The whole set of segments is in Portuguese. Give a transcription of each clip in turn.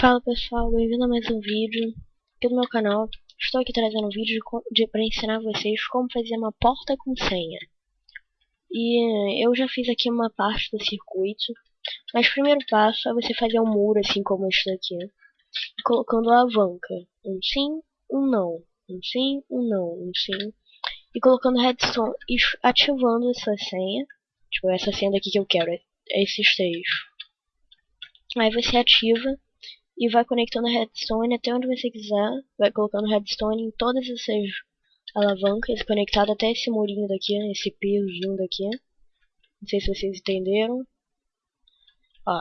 Fala pessoal, bem-vindo a mais um vídeo aqui do meu canal. Estou aqui trazendo um vídeo de, de para ensinar vocês como fazer uma porta com senha. E eu já fiz aqui uma parte do circuito, mas o primeiro passo é você fazer um muro assim como este daqui, colocando alavanca, um sim, um não, um sim, um não, um sim, e colocando redstone e ativando essa senha, tipo essa senha daqui que eu quero, é esses três. Aí você ativa e vai conectando a redstone até onde você quiser. Vai colocando redstone em todas essas alavancas, conectado até esse murinho daqui, esse pisozinho daqui. Não sei se vocês entenderam. Ó,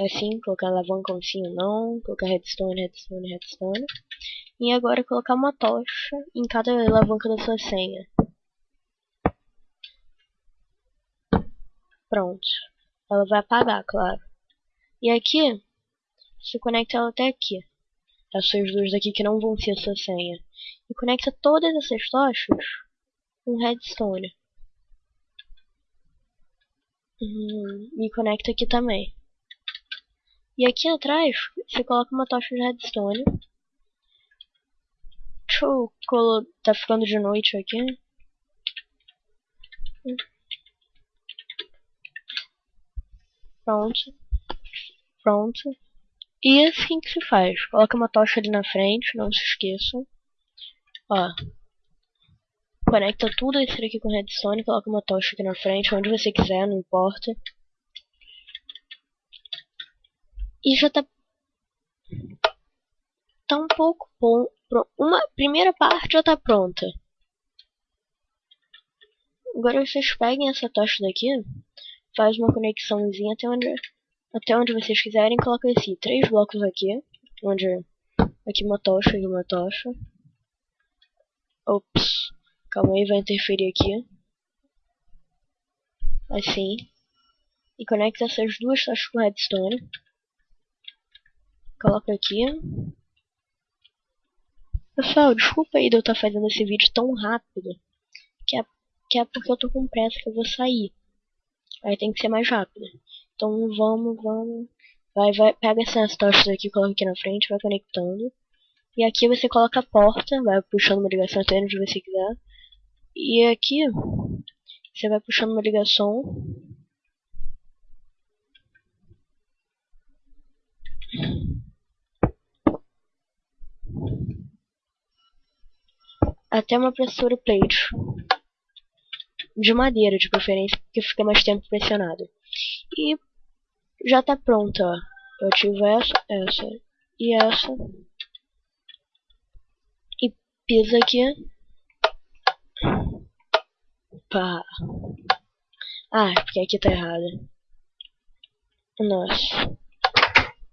assim, colocar alavanca um sim ou não, colocar redstone, redstone, redstone. E agora colocar uma tocha em cada alavanca da sua senha. Pronto. Ela vai apagar, claro. E aqui, você conecta ela até aqui. Essas duas daqui que não vão ser a sua senha. E conecta todas essas tochas com redstone. Hum, e conecta aqui também. E aqui atrás, você coloca uma tocha de redstone. Deixa eu tá ficando de noite aqui. Pronto. Pronto. E assim que se faz. Coloca uma tocha ali na frente, não se esqueçam. Ó. Conecta tudo isso aqui com redstone, coloca uma tocha aqui na frente, onde você quiser, não importa. E já tá... Tá um pouco bom. Uma primeira parte já tá pronta. Agora vocês peguem essa tocha daqui, faz uma conexãozinha até onde até onde vocês quiserem, coloca esse três blocos aqui, onde aqui uma tocha e uma tocha. Ops, calma aí, vai interferir aqui. Assim. E conecta essas duas tochas com redstone. Coloca aqui. Pessoal, desculpa aí de eu estar fazendo esse vídeo tão rápido. Que é, que é porque eu tô com pressa que eu vou sair. Aí tem que ser mais rápido. Então vamos, vamos. Vai, vai, pega essas tochas aqui, coloca aqui na frente, vai conectando. E aqui você coloca a porta, vai puxando uma ligação até onde você quiser. E aqui você vai puxando uma ligação. Até uma pressura plate. De madeira, de preferência, porque fica mais tempo pressionado. E já tá pronta. Eu ativo essa, essa e essa. E pisa aqui. Pá. Ah, porque aqui tá errado. Nossa.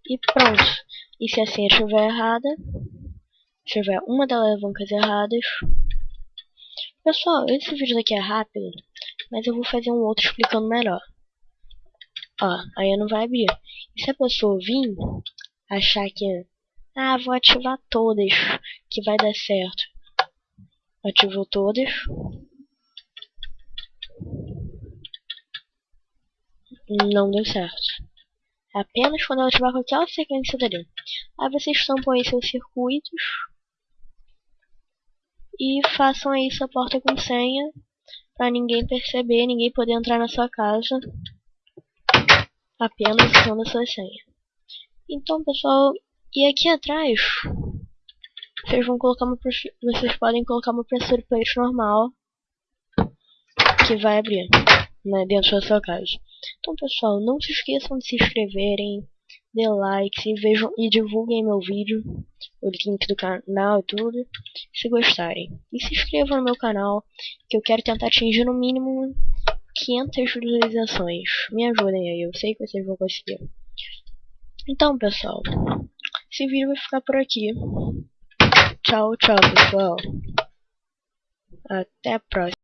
E pronto. E se assim estiver errada, tiver uma das alavancas erradas. Pessoal, esse vídeo daqui é rápido, mas eu vou fazer um outro explicando melhor. Ó, aí não vai abrir. E se a pessoa vir achar que, ah, vou ativar todas, que vai dar certo. Ativou todas. Não deu certo. Apenas quando ativar qualquer sequência dali. Aí vocês tampam aí seus circuitos. E façam aí sua porta com senha. Pra ninguém perceber, ninguém poder entrar na sua casa apenas usando a sua senha. Então, pessoal, e aqui atrás vocês vão colocar uma vocês podem colocar uma pressure plate normal que vai abrir né, dentro da sua casa. Então, pessoal, não se esqueçam de se inscreverem, dê like e vejam e divulguem meu vídeo, o link do canal e tudo, se gostarem. E se inscrevam no meu canal, que eu quero tentar atingir no mínimo 500 visualizações. Me ajudem aí, eu sei que vocês vão conseguir. Então, pessoal, esse vídeo vai ficar por aqui. Tchau, tchau, pessoal. Até a próxima.